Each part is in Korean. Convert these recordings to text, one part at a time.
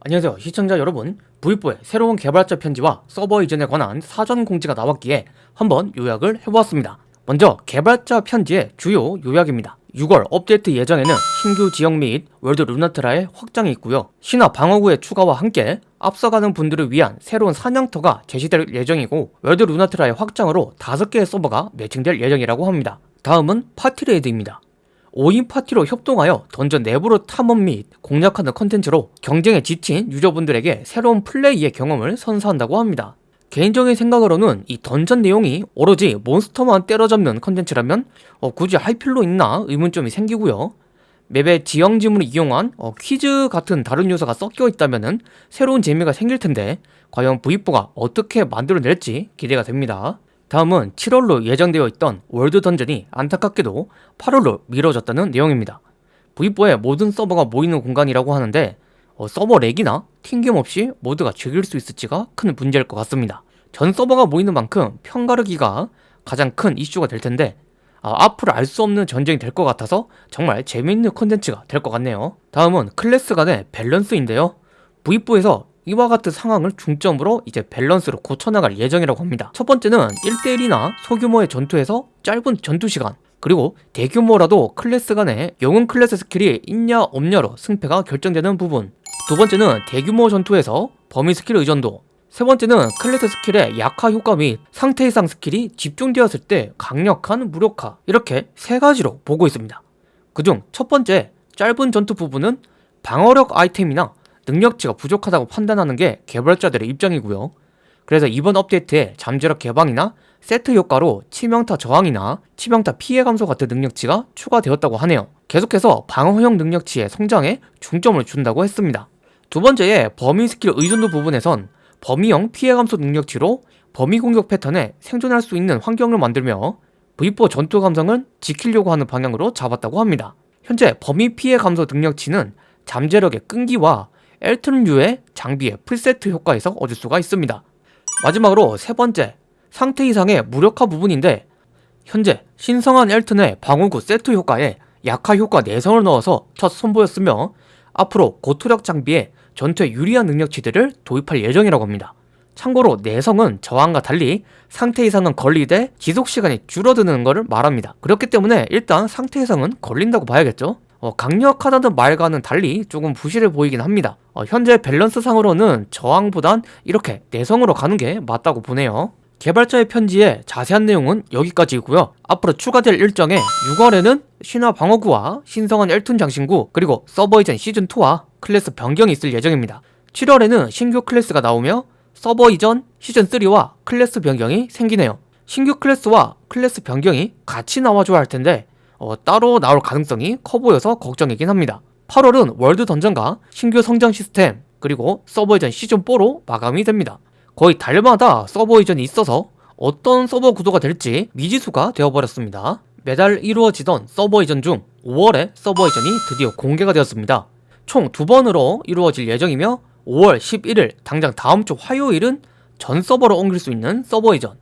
안녕하세요. 시청자 여러분 V4의 새로운 개발자 편지와 서버 이전에 관한 사전 공지가 나왔기에 한번 요약을 해보았습니다. 먼저 개발자 편지의 주요 요약입니다. 6월 업데이트 예정에는 신규 지역 및 월드 루나트라의 확장이 있고요. 신화 방어구의 추가와 함께 앞서가는 분들을 위한 새로운 사냥터가 제시될 예정이고 월드 루나트라의 확장으로 5개의 서버가 매칭될 예정이라고 합니다. 다음은 party raid입니다 5인 파티로 협동하여 던전 내부로 탐험 및 공략하는 컨텐츠로 경쟁에 지친 유저분들에게 새로운 플레이의 경험을 선사한다고 합니다. 개인적인 생각으로는 이 던전 내용이 오로지 몬스터만 때려잡는 컨텐츠라면 어, 굳이 할 필요 있나 의문점이 생기고요. 맵의 지형 지문을 이용한 어, 퀴즈 같은 다른 요소가 섞여 있다면 새로운 재미가 생길 텐데 과연 V4가 어떻게 만들어낼지 기대가 됩니다. 다음은 7월로 예정되어 있던 world dungeon이 안타깝게도 8월로 미뤄졌다는 내용입니다. V4의 모든 서버가 모이는 공간이라고 하는데 어, 서버 lag이나 튕김없이 모두가 즐길 수 있을지가 큰 문제일 것 같습니다. 전 서버가 모이는 만큼 편가르기가 가장 큰 이슈가 될 텐데 아, 앞으로 알 수 없는 전쟁이 될 것 같아서 정말 재미있는 콘텐츠가 될 것 같네요. 다음은 클래스 간의 밸런스인데요. V4에서 이와 같은 상황을 중점으로 이제 밸런스로 고쳐나갈 예정이라고 합니다. 첫 번째는 1대1이나 소규모의 전투에서 짧은 전투 시간 그리고 대규모라도 클래스 간에 영웅 클래스 스킬이 있냐 없냐로 승패가 결정되는 부분 두 번째는 대규모 전투에서 범위 스킬 의존도 세 번째는 클래스 스킬의 약화 효과 및 상태 이상 스킬이 집중되었을 때 강력한 무력화 이렇게 세 가지로 보고 있습니다. 그중 첫 번째 짧은 전투 부분은 방어력 아이템이나 능력치가 부족하다고 판단하는 게 개발자들의 입장이고요. 그래서 이번 업데이트에 잠재력 개방이나 세트 효과로 치명타 저항이나 치명타 피해 감소 같은 능력치가 추가되었다고 하네요. 계속해서 방어형 능력치의 성장에 중점을 준다고 했습니다. 두 번째의 범위 스킬 의존도 부분에선 범위형 피해 감소 능력치로 범위 공격 패턴에 생존할 수 있는 환경을 만들며 V4 전투 감성은 지키려고 하는 방향으로 잡았다고 합니다. 현재 범위 피해 감소 능력치는 잠재력의 끈기와 엘튼 류의 장비의 풀세트 효과에서 얻을 수가 있습니다. 마지막으로 세 번째, 상태 이상의 무력화 부분인데 현재 신성한 엘튼의 방어구 세트 효과에 약화 효과 내성을 넣어서 첫 선보였으며 앞으로 고투력 장비에 전투에 유리한 능력치들을 도입할 예정이라고 합니다. 참고로 내성은 저항과 달리 상태 이상은 걸리되 지속시간이 줄어드는 것을 말합니다. 그렇기 때문에 일단 상태 이상은 걸린다고 봐야겠죠? 어, 강력하다는 말과는 달리 조금 부실해 보이긴 합니다. 어, 현재 밸런스 상으로는 저항보단 이렇게 내성으로 가는 게 맞다고 보네요. 개발자의 편지에 자세한 내용은 여기까지이고요. 앞으로 추가될 일정에 6월에는 신화 방어구와 신성한 엘툰 장신구 그리고 서버 이전 시즌2와 클래스 변경이 있을 예정입니다. 7월에는 신규 클래스가 나오며 서버 이전 시즌3와 클래스 변경이 생기네요. 신규 클래스와 클래스 변경이 같이 나와줘야 할 텐데 어, 따로 나올 가능성이 커 보여서 걱정이긴 합니다. 8월은 world dungeon과 신규 성장 시스템 그리고 서버 이전 시즌4로 마감이 됩니다. 거의 달마다 서버 이전이 있어서 어떤 서버 구도가 될지 미지수가 되어버렸습니다. 매달 이루어지던 서버 이전 중 5월에 서버 이전이 드디어 공개가 되었습니다. 총 두 번으로 이루어질 예정이며 5월 11일 당장 다음 주 화요일은 전 서버로 옮길 수 있는 서버 이전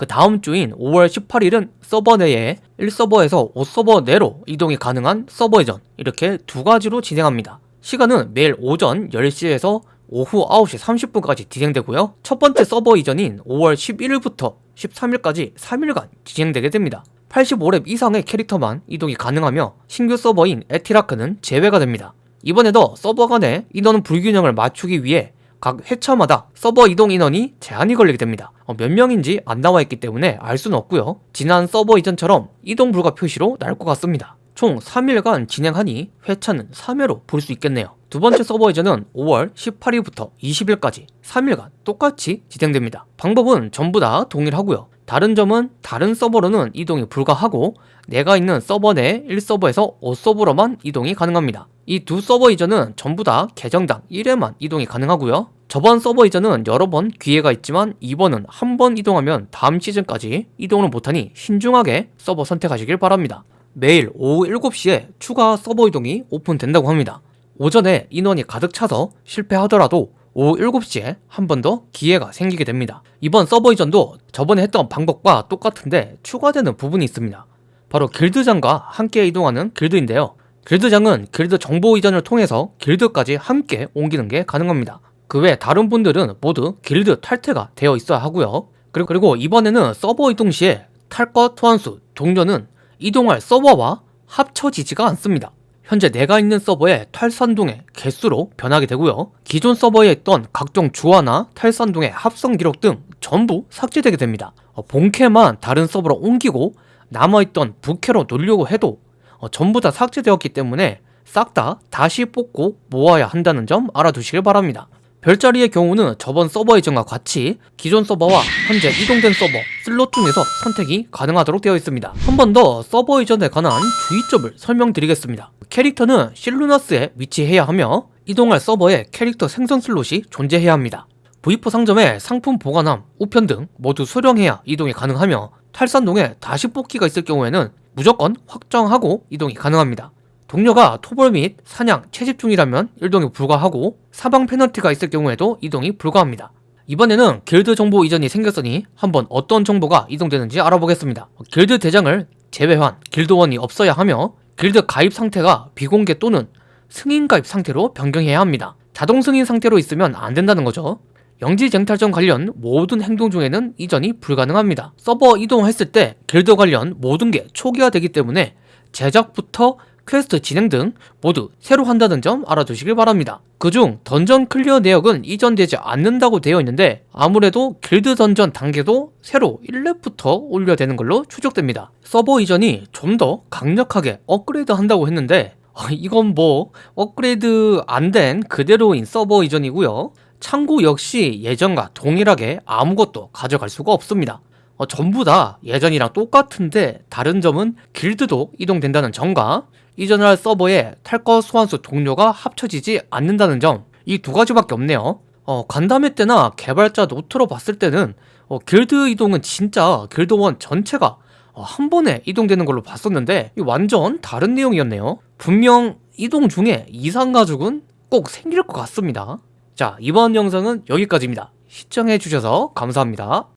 그 다음 주인 5월 18일은 서버 내에 1서버에서 5서버 내로 이동이 가능한 서버 이전 이렇게 두 가지로 진행합니다. 시간은 매일 오전 10시에서 오후 9시 30분까지 진행되고요. 첫 번째 서버 이전인 5월 11일부터 13일까지 3일간 진행되게 됩니다. 85렙 이상의 캐릭터만 이동이 가능하며 신규 서버인 에티라크는 제외가 됩니다. 이번에도 서버 간의 인원 불균형을 맞추기 위해 각 회차마다 서버 이동 인원이 제한이 걸리게 됩니다. 어, 몇 명인지 안 나와 있기 때문에 알 수는 없고요. 지난 서버 이전처럼 이동 불가 표시로 날 것 같습니다. 총 3일간 진행하니 회차는 3회로 볼 수 있겠네요. 두 번째 서버 이전은 5월 18일부터 20일까지 3일간 똑같이 진행됩니다. 방법은 전부 다 동일하고요. 다른 점은 다른 서버로는 이동이 불가하고 내가 있는 서버 내 1서버에서 5서버로만 이동이 가능합니다. 이 두 서버 이전은 전부 다 계정당 1회만 이동이 가능하고요. 저번 서버 이전은 여러 번 기회가 있지만 이번은 한 번 이동하면 다음 시즌까지 이동을 못하니 신중하게 서버 선택하시길 바랍니다. 매일 오후 7시에 추가 서버 이동이 오픈된다고 합니다. 오전에 인원이 가득 차서 실패하더라도 오후 7시에 한 번 더 기회가 생기게 됩니다. 이번 서버 이전도 저번에 했던 방법과 똑같은데 추가되는 부분이 있습니다. 바로 길드장과 함께 이동하는 길드인데요. 길드장은 길드 정보 이전을 통해서 길드까지 함께 옮기는 게 가능합니다. 그 외 다른 분들은 모두 길드 탈퇴가 되어 있어야 하고요. 그리고, 이번에는 서버 이동 시에 탈것 소환수, 동료는 이동할 서버와 합쳐지지가 않습니다. 현재 내가 있는 서버의 탈산동의 개수로 변하게 되고요. 기존 서버에 있던 각종 주화나 탈산동의 합성 기록 등 전부 삭제되게 됩니다. 어, 본캐만 다른 서버로 옮기고 남아있던 부캐로 놀려고 해도 어, 전부 다 삭제되었기 때문에 싹 다 다시 뽑고 모아야 한다는 점 알아두시길 바랍니다. 별자리의 경우는 저번 서버 이전과 같이 기존 서버와 현재 이동된 서버 슬롯 중에서 선택이 가능하도록 되어 있습니다. 한 번 더 서버 이전에 관한 주의점을 설명드리겠습니다. 캐릭터는 실루나스에 위치해야 하며 이동할 서버에 캐릭터 생성 슬롯이 존재해야 합니다. V4 상점에 상품 보관함, 우편 등 모두 수령해야 이동이 가능하며 탈것 동료에 다시 뽑기가 있을 경우에는 무조건 확정하고 이동이 가능합니다. 동료가 토벌 및 사냥, 채집 중이라면 이동이 불가하고 사망 페널티가 있을 경우에도 이동이 불가합니다. 이번에는 길드 정보 이전이 생겼으니 한번 어떤 정보가 이동되는지 알아보겠습니다. 길드 대장을 제외한 길드원이 없어야 하며 길드 가입 상태가 비공개 또는 승인 가입 상태로 변경해야 합니다. 자동 승인 상태로 있으면 안 된다는 거죠. 영지 쟁탈전 관련 모든 행동 중에는 이전이 불가능합니다. 서버 이동했을 때 길드 관련 모든 게 초기화되기 때문에 제작부터 퀘스트 진행 등 모두 새로 한다는 점 알아두시길 바랍니다. 그중 던전 클리어 내역은 이전되지 않는다고 되어 있는데 아무래도 길드 던전 단계도 새로 1렙부터 올려야 되는 걸로 추측됩니다. 서버 이전이 좀 더 강력하게 업그레이드 한다고 했는데 어, 이건 뭐 업그레이드 안 된 그대로인 서버 이전이고요. 창고 역시 예전과 동일하게 아무것도 가져갈 수가 없습니다. 어, 전부 다 예전이랑 똑같은데 다른 점은 길드도 이동된다는 점과 이전할 서버에 탈것 소환수 동료가 합쳐지지 않는다는 점 이 두 가지밖에 없네요. 어, 간담회 때나 개발자 노트로 봤을 때는 어, 길드 이동은 진짜 길드원 전체가 어, 한 번에 이동되는 걸로 봤었는데 이 완전 다른 내용이었네요. 분명 이동 중에 이상 가죽은 꼭 생길 것 같습니다. 자 이번 영상은 여기까지입니다. 시청해주셔서 감사합니다.